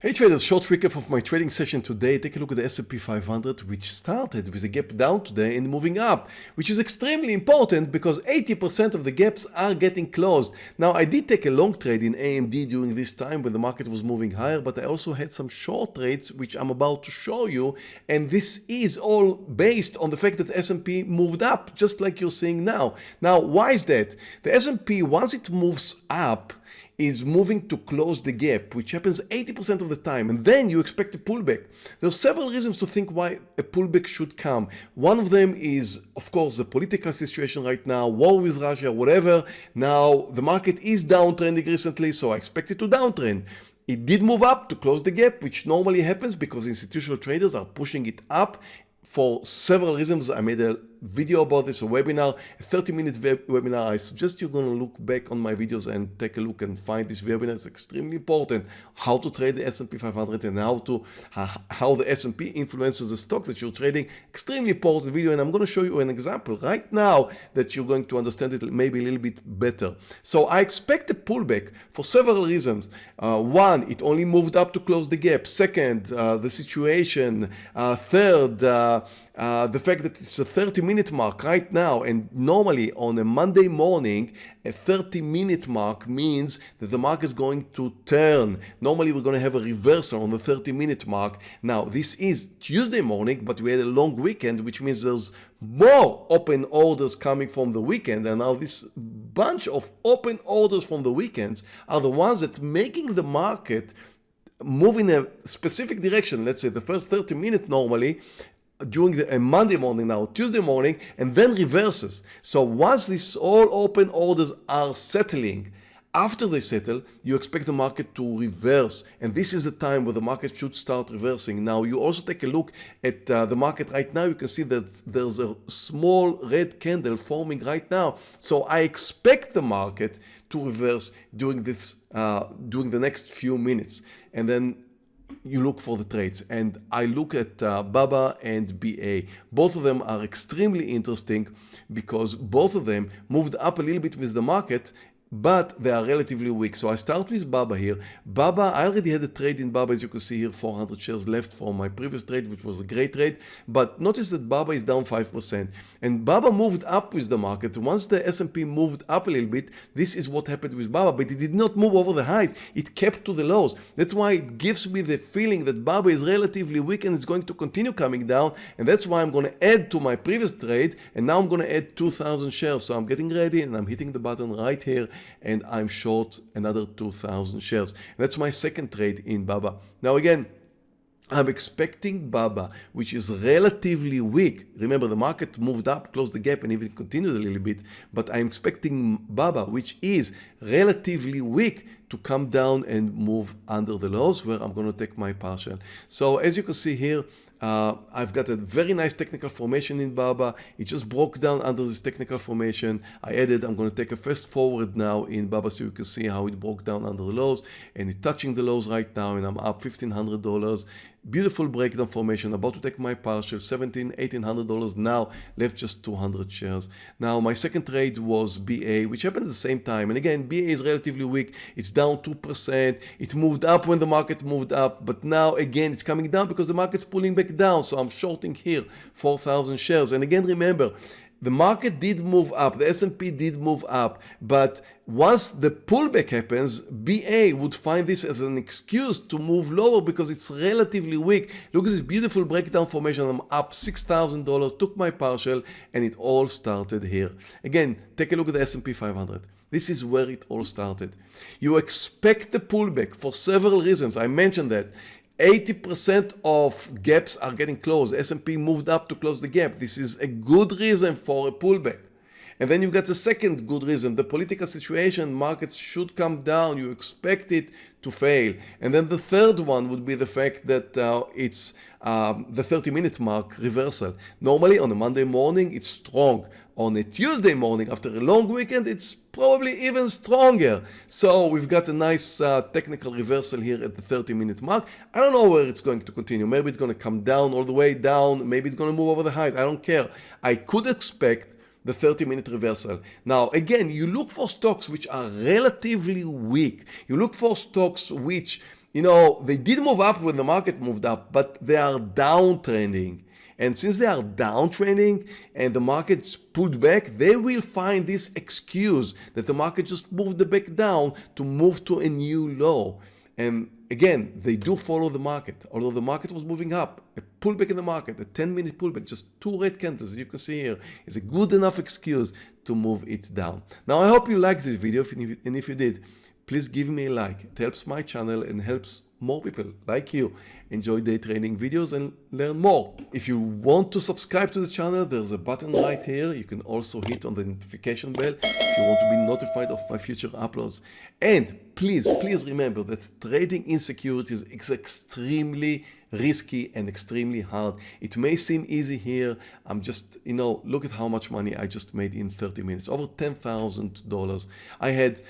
Hey traders, short recap of my trading session today. Take a look at the S&P 500 which started with a gap down today and moving up, which is extremely important because 80% of the gaps are getting closed. Now I did take a long trade in AMD during this time when the market was moving higher, but I also had some short trades which I'm about to show you and this is all based on the fact that S&P moved up just like you're seeing now. Now why is that? The S&P once it moves up is moving to close the gap, which happens 80% of the time, and then you expect a pullback. There are several reasons to think why a pullback should come. One of them is, of course, the political situation right now, war with Russia, whatever. Now, the market is downtrending recently, so I expect it to downtrend. It did move up to close the gap, which normally happens because institutional traders are pushing it up for several reasons. I made a video about this, a webinar, a 30 minute webinar. I suggest you're going to look back on my videos and take a look and find this webinar. is extremely important how to trade the S&P 500 and how to how the S&P influences the stocks that you're trading. Extremely important video and I'm going to show you an example right now that you're going to understand it maybe a little bit better. So I expect a pullback for several reasons. Uh, one, it only moved up to close the gap. Second, uh, the situation. Uh, third, uh, the fact that it's a 30 minute mark right now and normally on a Monday morning a 30 minute mark means that the market is going to turn. Normally we're going to have a reversal on the 30 minute mark. Now this is Tuesday morning but we had a long weekend which means there's more open orders coming from the weekend and now this bunch of open orders from the weekends are the ones that making the market move in a specific direction let's say the first 30 minutes normally during the uh, Monday morning now, Tuesday morning, and then reverses. So once these all open orders are settling, after they settle, you expect the market to reverse. And this is the time where the market should start reversing. Now, you also take a look at uh, the market right now. You can see that there's a small red candle forming right now. So I expect the market to reverse during this, uh, during the next few minutes. And then you look for the trades and I look at uh, BABA and BA. Both of them are extremely interesting because both of them moved up a little bit with the market but they are relatively weak. So I start with Baba here. Baba, I already had a trade in Baba, as you can see here, 400 shares left from my previous trade, which was a great trade. But notice that Baba is down 5%. And Baba moved up with the market. Once the S&P moved up a little bit, this is what happened with Baba. But it did not move over the highs. It kept to the lows. That's why it gives me the feeling that Baba is relatively weak and is going to continue coming down. And that's why I'm going to add to my previous trade. And now I'm going to add 2,000 shares. So I'm getting ready and I'm hitting the button right here and I'm short another 2,000 shares. That's my second trade in BABA. Now again, I'm expecting BABA, which is relatively weak. Remember, the market moved up, closed the gap, and even continued a little bit. But I'm expecting BABA, which is relatively weak, to come down and move under the lows, where I'm going to take my partial. So as you can see here, uh, I've got a very nice technical formation in Baba. It just broke down under this technical formation. I added, I'm going to take a fast forward now in Baba so you can see how it broke down under the lows and it's touching the lows right now and I'm up $1,500 Beautiful breakdown formation, about to take my partial, 17, 1800 dollars now, left just 200 shares. Now my second trade was BA, which happened at the same time. And again, BA is relatively weak. It's down 2%. It moved up when the market moved up, but now again, it's coming down because the market's pulling back down. So I'm shorting here 4,000 shares. And again, remember, the market did move up, the S&P did move up, but once the pullback happens, BA would find this as an excuse to move lower because it's relatively weak. Look at this beautiful breakdown formation. I'm up $6,000, took my partial, and it all started here. Again, take a look at the S&P 500. This is where it all started. You expect the pullback for several reasons. I mentioned that. 80% of gaps are getting closed. S&P moved up to close the gap. This is a good reason for a pullback. And then you got the second good reason, the political situation, markets should come down, you expect it to fail. And then the third one would be the fact that uh, it's um, the 30 minute mark reversal. Normally on a Monday morning, it's strong. On a Tuesday morning after a long weekend, it's probably even stronger. So we've got a nice uh, technical reversal here at the 30 minute mark. I don't know where it's going to continue. Maybe it's going to come down all the way down. Maybe it's going to move over the highs. I don't care. I could expect the 30 minute reversal. Now again, you look for stocks which are relatively weak. You look for stocks which you know, they did move up when the market moved up, but they are downtrending. And since they are downtrending and the market pulled back, they will find this excuse that the market just moved the back down to move to a new low. And again, they do follow the market. Although the market was moving up, a pullback in the market, a 10 minute pullback, just two red candles, as you can see here, is a good enough excuse to move it down. Now, I hope you liked this video, and if you did, please give me a like. It helps my channel and helps more people like you enjoy day trading videos and learn more. If you want to subscribe to this channel, there's a button right here. You can also hit on the notification bell if you want to be notified of my future uploads. And please, please remember that trading in securities is extremely risky and extremely hard. It may seem easy here. I'm just, you know, look at how much money I just made in 30 minutes, over $10,000. I had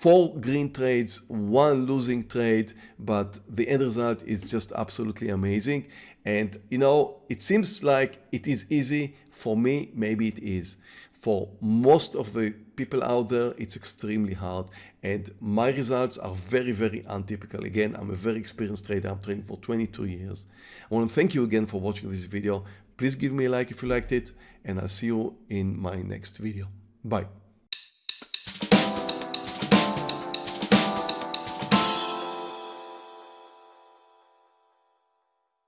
four green trades, one losing trade, but the end result is just absolutely amazing. And you know, it seems like it is easy. For me, maybe it is. For most of the people out there, it's extremely hard. And my results are very, very untypical. Again, I'm a very experienced trader. I'm trading for 22 years. I want to thank you again for watching this video. Please give me a like if you liked it, and I'll see you in my next video. Bye.